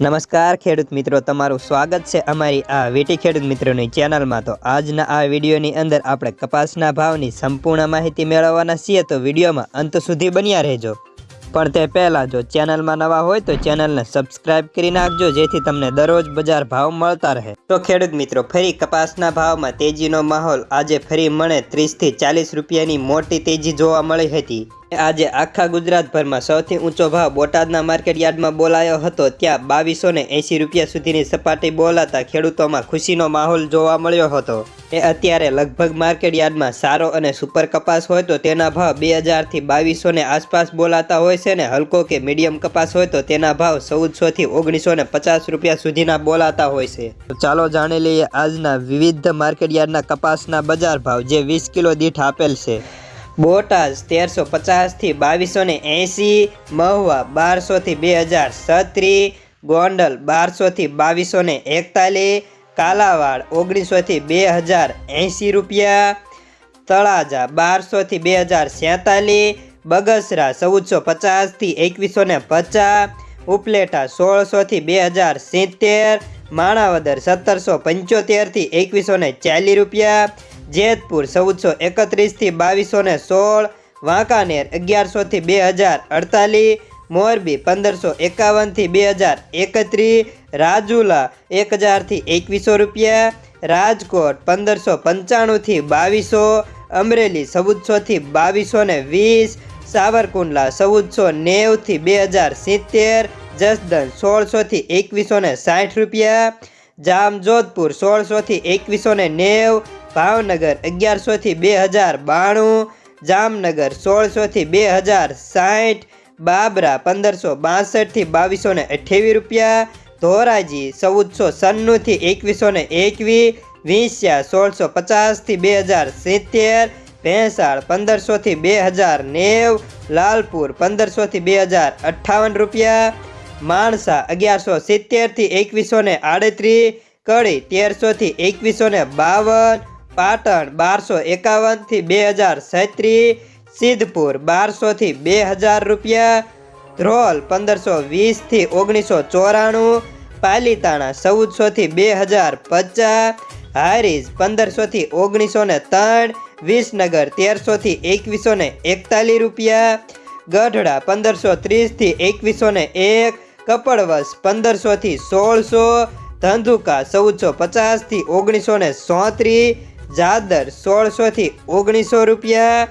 નમસ્કાર ખેડૂત મિત્રો, તમારું સ્વાગત છે અમારી આ વીટી ખેડૂત મિત્રોની ચેનલમાં. તો આજના આ વિડીયોની અંદર આપણે કપાસના ભાવની સંપૂર્ણ માહિતી મેળવવાના છીએ, તો વિડીયોમાં અંત સુધી બન્યા રહેજો. પણ તે પહેલાં જો ચેનલમાં નવા હોય, તો ચેનલને સબસ્ક્રાઇબ કરી નાખજો, જેથી તમને દરરોજ બજાર ભાવ મળતા રહે. તો ખેડૂત મિત્રો, ફરી કપાસના ભાવમાં તેજીનો માહોલ આજે ફરી મળે ત્રીસથી ચાલીસ રૂપિયાની મોટી તેજી જોવા મળી હતી. આજે આખા ગુજરાતભરમાં સૌથી ઊંચો ભાવ બોટાદના માર્કેટયાર્ડમાં બોલાયો હતો, ત્યાં બાવીસો ને એંસી રૂપિયા સુધીની સપાટી બોલાતા ખેડૂતોમાં ખુશીનો માહોલ જોવા મળ્યો હતો. એ અત્યારે લગભગ માર્કેટ યાર્ડમાં સારો અને સુપર કપાસ હોય તો તેના ભાવ બે હજારથી બાવીસો ને આસપાસ બોલાતા હોય છે ને હલકો કે મીડિયમ કપાસ હોય તો તેના ભાવ ચૌદસોથી ઓગણીસો ને પચાસ રૂપિયા સુધીના બોલાતા હોય છે. ચાલો જાણી લઈએ આજના વિવિધ માર્કેટયાર્ડના કપાસના બજાર ભાવ, જે વીસ કિલો દીઠ આપેલ છે. બોટાદ તેરસો પચાસથી બાવીસો ને એંસી મહુવા બારસોથી બે હજાર છત્રી, ગોંડલ બારસોથી બાવીસો ને એકતાલીસ, કાલાવાડ ઓગણીસોથી બે હજાર એંસી રૂપિયા, તળાજા બારસોથી બે હજાર સેતાલીસ બગસરા ચૌદસો પચાસથી એકવીસો ને પચાસ, ઉપલેટા સોળસોથી બે હજાર સિત્તેર, માણાવદર સત્તરસો પંચોતેરથી એકવીસો ને ચાલીસ રૂપિયા જેતપુર ચૌદસો એકત્રીસથી બાવીસો ને સોળ, વાંકાનેર અગિયારસોથી બે હજાર અડતાલીસ, મોરબી પંદરસો એકાવનથી બે હજાર એકત્રીસ, રાજુલા એક હજારથી એકવીસો રૂપિયા, રાજકોટ પંદરસો પંચાણુંથી બાવીસો, અમરેલી ચૌદસોથી બાવીસો ને વીસ, સાવરકુંડલા ચૌદસો નેવથી બે હજાર સિત્તેર જસદન સોળસોથી એકવીસો ને સાઠ રૂપિયા, જામજોધપુર સોળસોથી એકવીસો ને નેવ ભાવનગર અગિયારસોથી બે હજાર બાણું, જામનગર સોળસોથી બે હજાર સાઠ, બાબરા પંદરસો બાસઠથી બાવીસો ને અઠ્યાવીસ રૂપિયા, ધોરાજી ચૌદસો સન્નુંથી એકવીસો ને એકવીસ, વિંસ્યા સોળસો પચાસથી બે હજાર સિત્તેર, ભેંસાળ પંદરસોથી બે હજાર નેવ, લાલપુર પંદરસોથી બે હજાર અઠ્ઠાવન રૂપિયા, માણસા અગિયારસો સિત્તેરથી એકવીસો ને આડત્રીસ, કડી તેરસોથી એકવીસો ને બાવન પાટણ બારસો એકાવનથી બે હજાર સૈત્રી સિદ્ધપુર બારસોથી બે હજાર રૂપિયા, ધ્રોલ પંદરસો વીસથી ઓગણીસો ચોરાણું, પાલીતાણા ચૌદસોથી બે હજાર પચાસ, હારીજ પંદરસોથી ઓગણીસો ને ત્રણ, વિસનગર તેરસોથી એકવીસો ને એકતાલીસ રૂપિયા, ગઢડા પંદરસો ત્રીસથી એકવીસો ને એક કપડવસ પંદરસોથી સોળસો, ધંધુકા ચૌદસો પચાસથી ઓગણીસો ને સોત્રીસ જાદર સોળસોથી ઓગણીસો રૂપિયા,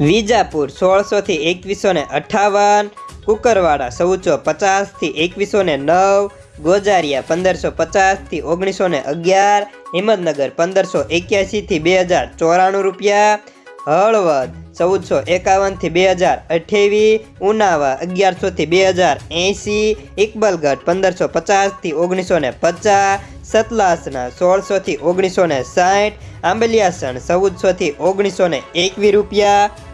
વિજાપુર સોળસોથી એકવીસો ને અઠાવન, કુકરવાડા ચૌદસો પચાસથી એકવીસો ને નવ, ગોજારિયા પંદરસો પચાસથી ઓગણીસો ને અગિયાર, હિંમતનગર પંદરસો એક્યાસીથી બે હજાર ચોરાણું રૂપિયા હળવદ, ચૌદસો એકાવનથી બે હજાર અઠ્યાવીસ ઉનાવા અગિયારસોથી બે હજાર એંસી ઇકબલગઢ પંદરસો પચાસથી ઓગણીસો ને પચાસ, સતલાસના સોળસોથી ઓગણીસો ને સાઠ, આંબલિયાસણ ચૌદસોથી ઓગણીસો ને એકવીસ રૂપિયા.